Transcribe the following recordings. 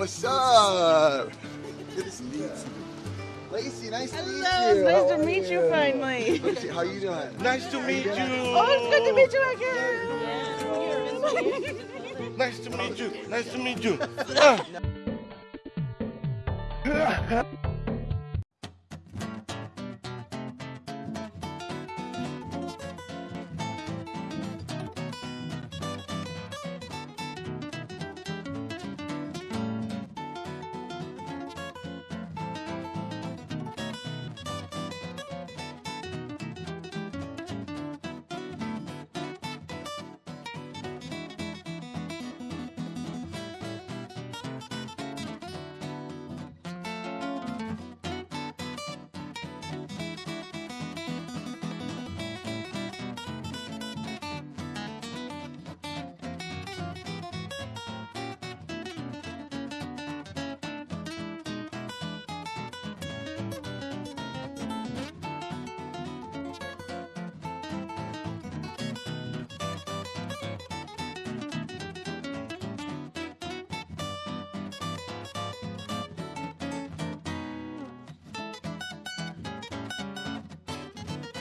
What's up? Good to see you. Lacey, nice to meet you. Hello, nice How to are meet you finally. Lacey, How you doing? Nice to meet you. Oh, it's good to meet you again. Nice to meet you. Nice to meet you.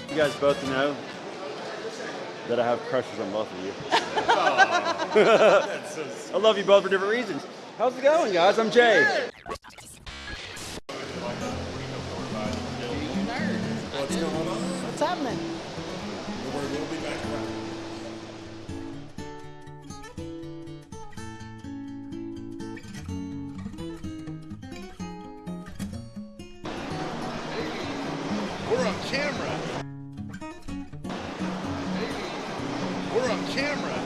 You guys both know that I have crushes on both of you. I love you both for different reasons. How's it going, guys? I'm Jay. Camera.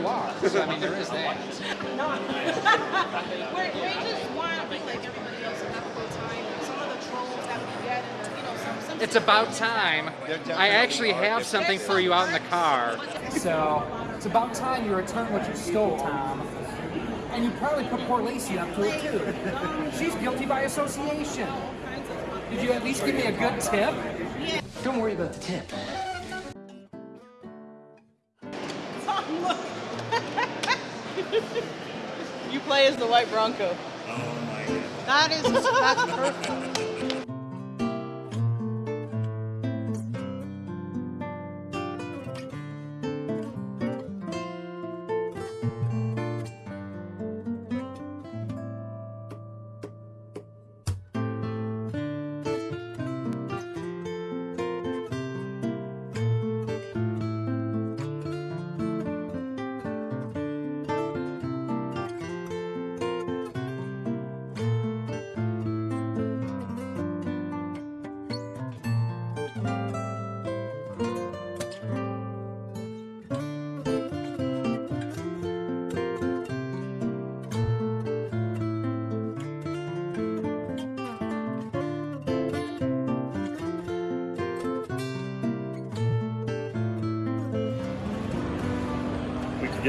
You are. So, I mean, there is that. we we just want to be like everybody else and have a good time. Some of the trolls that we get, and you know, some, some It's about time. I actually have something for you out in the car. So it's about time you return what you stole, Tom. And you probably put poor Lacey up to it too. She's guilty by association. Did you at least give me a good tip? Don't worry about the tip. Play as the white Bronco. Oh my god. That is that's perfect.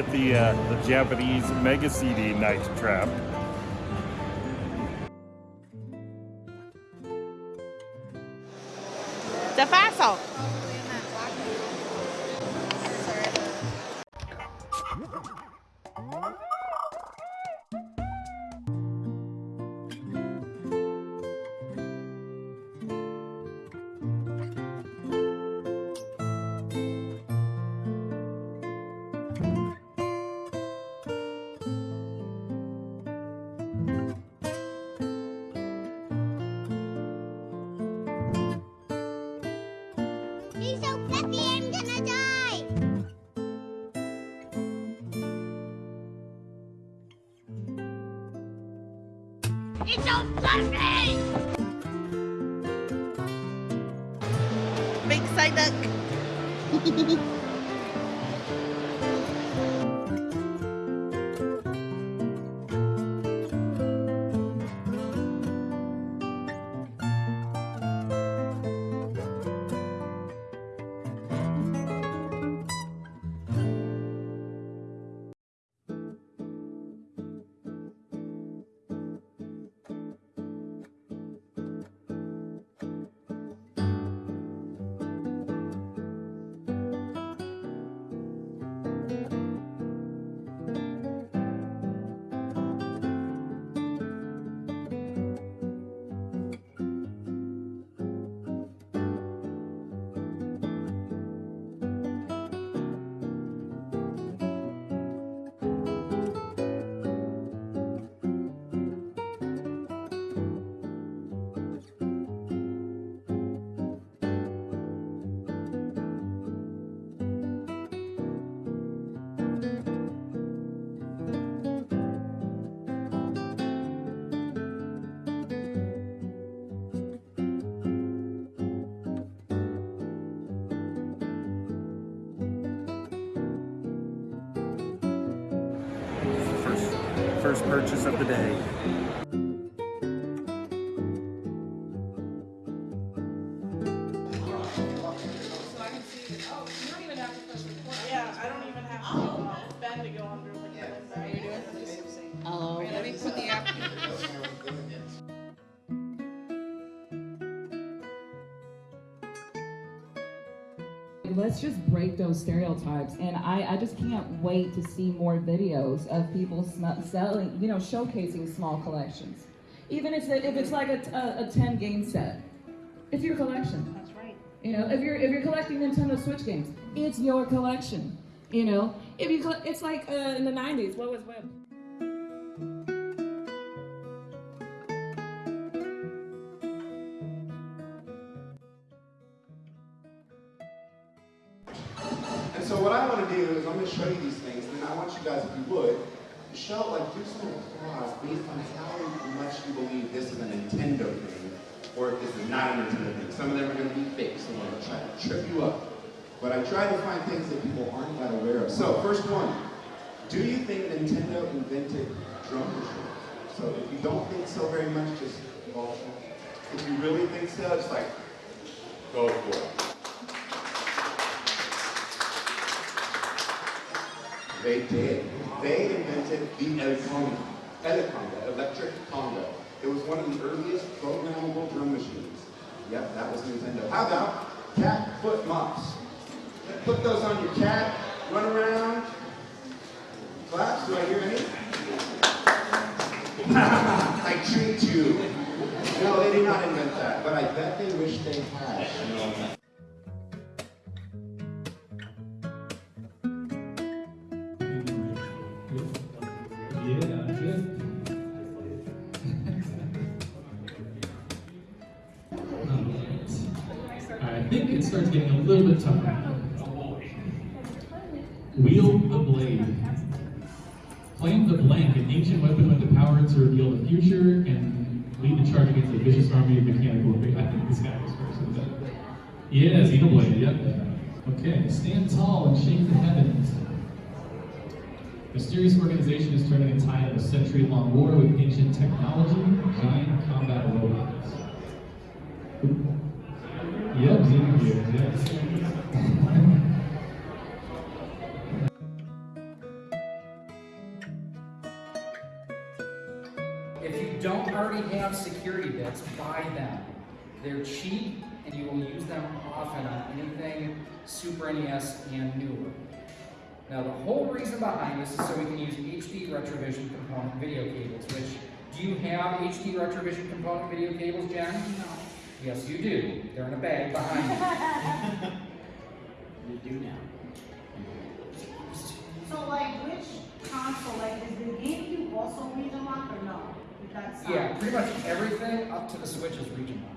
Get the uh, the Japanese Mega CD Night Trap. The Faso. Big side first purchase of the day. Break those stereotypes. And I, I just can't wait to see more videos of people sm- selling, you know, showcasing small collections. Even if, it, if it's like a, a, a 10 game set, it's your collection. That's right. You know, if you're if you're collecting Nintendo Switch games, it's your collection. You know, if you it's like uh, in the '90s. What was web? So what I want to do is I'm going to show you these things, and I want you guys, if you would, to show, like, do some applause based on how much you believe this is a Nintendo thing, or if this is not a Nintendo thing. Some of them are going to be fake, so I'm going to try to trip you up. But I try to find things that people aren't that aware of. So, first one, do you think Nintendo invented drum machines? So if you don't think so very much, just vote. If you really think so, just like, go for it. They did. They invented the Eleconga. Eleconga, electric conga. It was one of the earliest programmable drum machines. Yep, that was Nintendo. How about cat foot mops? Put those on your cat, run around, claps. Do I hear any? I treat you. No, they did not invent that, but I bet they wish they had. Wield the blade. Claim the blank, an ancient weapon with the power to reveal the future and lead the charge against a vicious army of mechanical. I think this guy was first. Was that? Yeah, Xenoblade, yep. Okay, stand tall and shake the heavens. Mysterious organization is turning the tide of a century-long war with ancient technology, giant combat robots. Yep, Xenogears, yes. They're cheap and you will use them often on anything Super NES and newer. Now, the whole reason behind this is so we can use HD Retrovision component video cables, which, do you have HD Retrovision component video cables, Jen? No. Yes, you do. They're in a bag behind you. you do now. So like which console, like is the GameCube also region locked or no? That's not- Yeah, um, pretty much everything up to the Switch is region locked.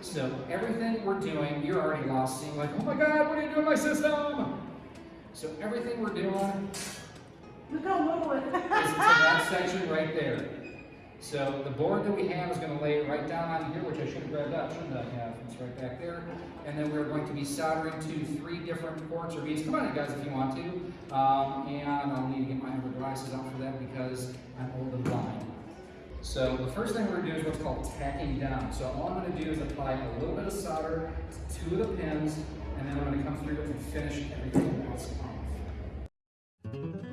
So everything we're doing, you're already lost seeing like, oh my god, what are you doing my system? So everything we're doing Look how little it is that section right there. So the board that we have is going to lay right down on here, which I should have grabbed up, shouldn't I have? It's right back there. And then we're going to be soldering to three different ports or beads. Come on in, guys, if you want to. Um, and I'll need to get my other glasses out for that because I'm old and blind. So the first thing we're going to do is what's called tacking down. So all I'm going to do is apply a little bit of solder to two of the pins, and then I'm going to come through and finish everything else off.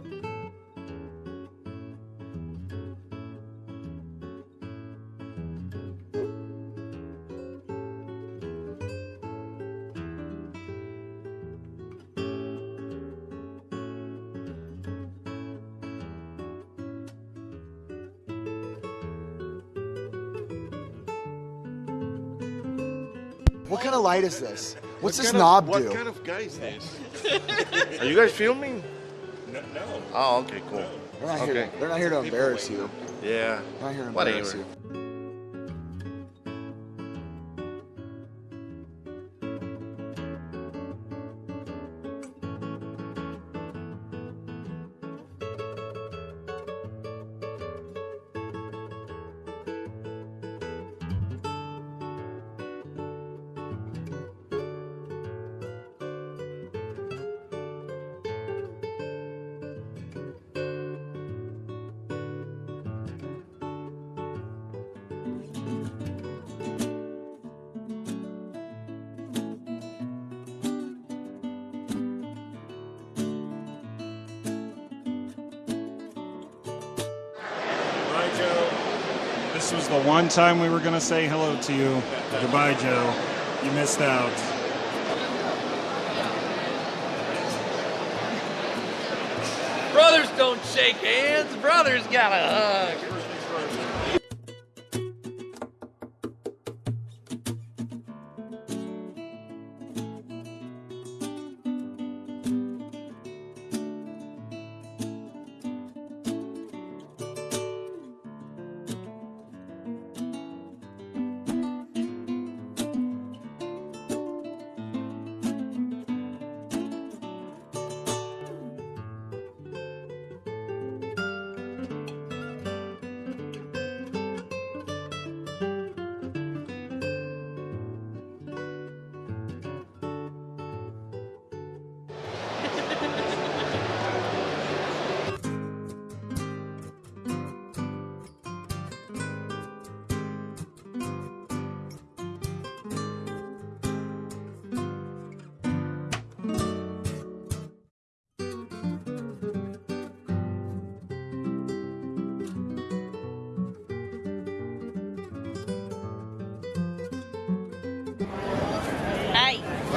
What kind of light is this? What's What this kind of- knob what do? What kind of guy is this? Are you guys filming? No. no. Oh, okay, cool. They're not here. Okay. To, they're not here to embarrass you. Yeah. They're not here to embarrass Whatever. you. This was the one time we were going to say hello to you. Goodbye, Joe. You missed out. Brothers don't shake hands. Brothers gotta hug.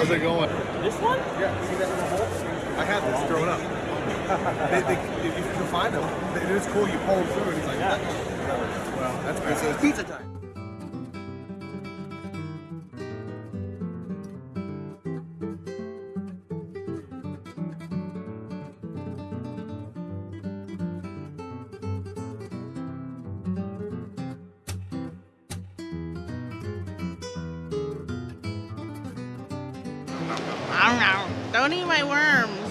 How's it going? This one? Yeah, see that little hole? I had this growing up. they, they, if you can find them, it is cool. You pull them through, and he's like, yeah. well, that's good. So it's pizza time. Eat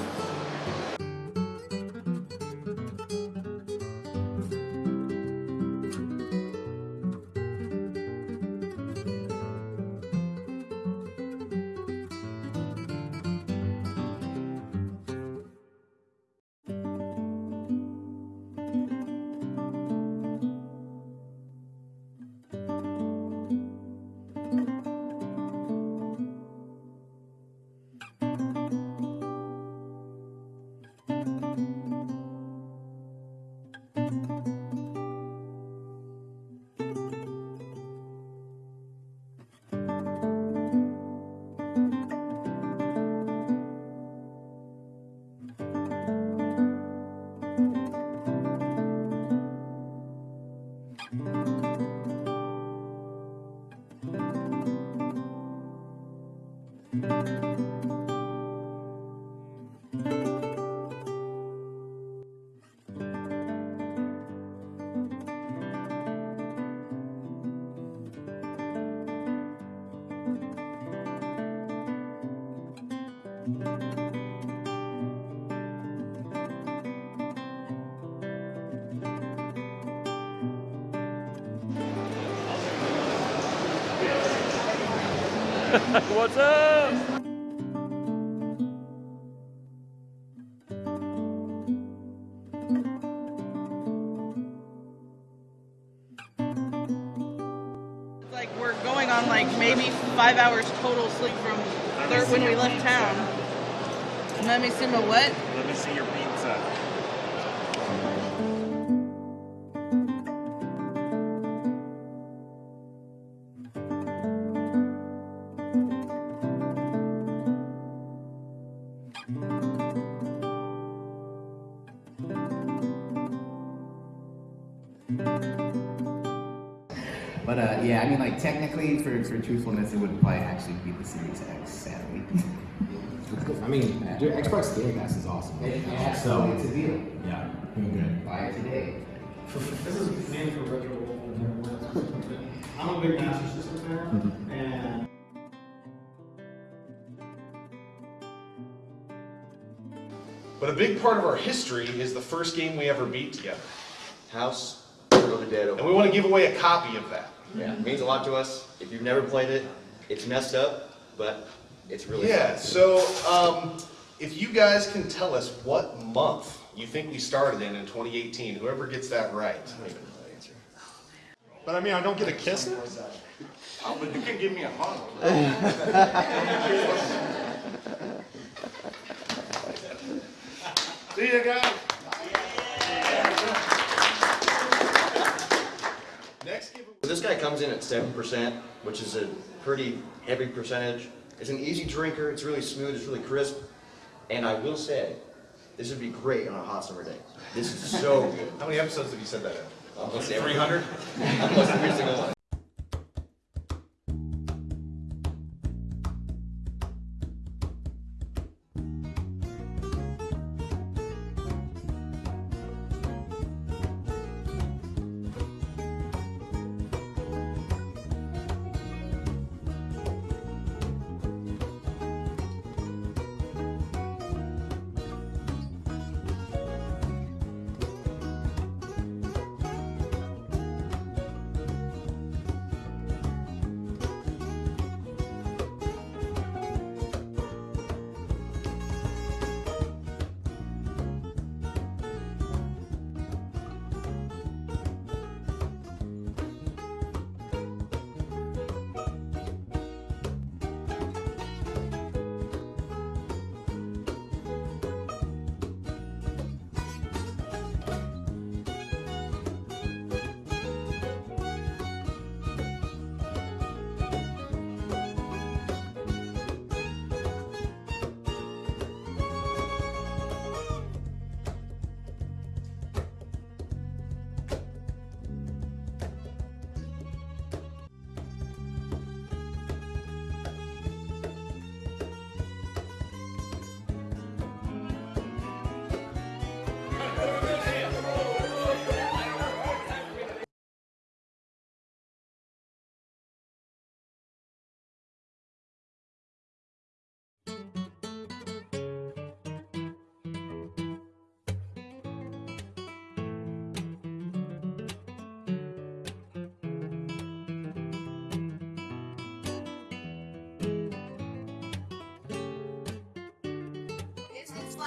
What's up? Like we're going on like maybe five hours total sleep from third when we left town. Let me see my what? Let me see your pizza. For, for truthfulness, it would probably actually be the Series X, sadly. I mean, dude, Xbox Game Pass is awesome. so it's a deal. Yeah, I'm good. Buy it today. This is mainly for retro. I'm a big Master System fan, mm-hmm. and But a big part of our history is the first game we ever beat together. House, Shaun of the Dead. And we want to give away a copy of that. Yeah, it means a lot to us. If you've never played it, it's messed up, but it's really Yeah, fun. so um, if you guys can tell us what month you think we started in in 2018, whoever gets that right. But I mean, I don't get a kiss? Oh, but you can give me a hug. See you guys. This guy comes in at 7%, which is a pretty heavy percentage. It's an easy drinker, it's really smooth, it's really crisp. And I will say, this would be great on a hot summer day. This is so good. How many episodes have you said that in? Almost every- 300? Almost every single one.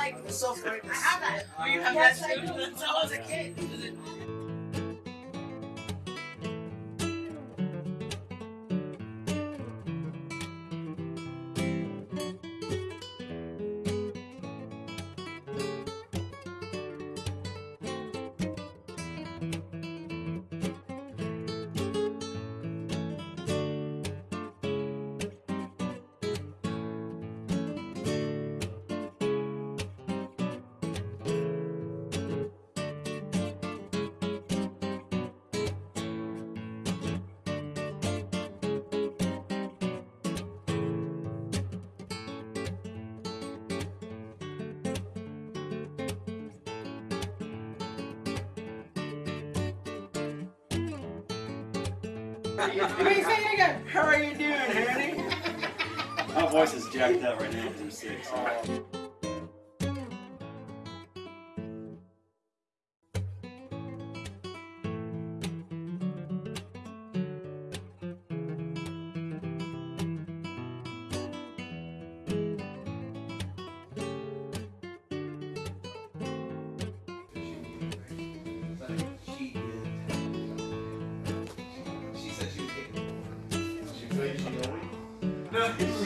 Like so. I have that. Oh, you have that too? Since I was a kid. You ain't saying again. How are you doing, honey? My voice is jacked up right now. because I'm sick. Oh.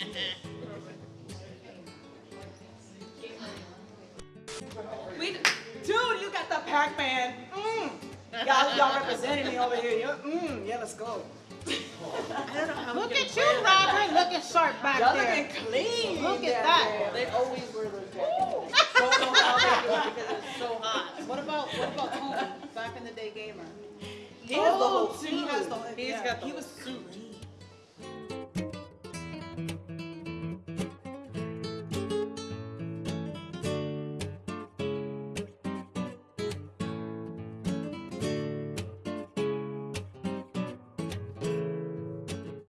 We, dude, you got the Pac-Man. Mm. Y'all, y'all representing me over here. Mm, yeah, let's go. I don't know how Look at you. Robert, looking sharp back Y'all there. looking clean. Look at that. there. They always wear those jackets. Don't know how they do it because it's so hot. What about what about Tony, back in the day gamer? He has the whole Oh, He has the suit. He's yeah, he was suit.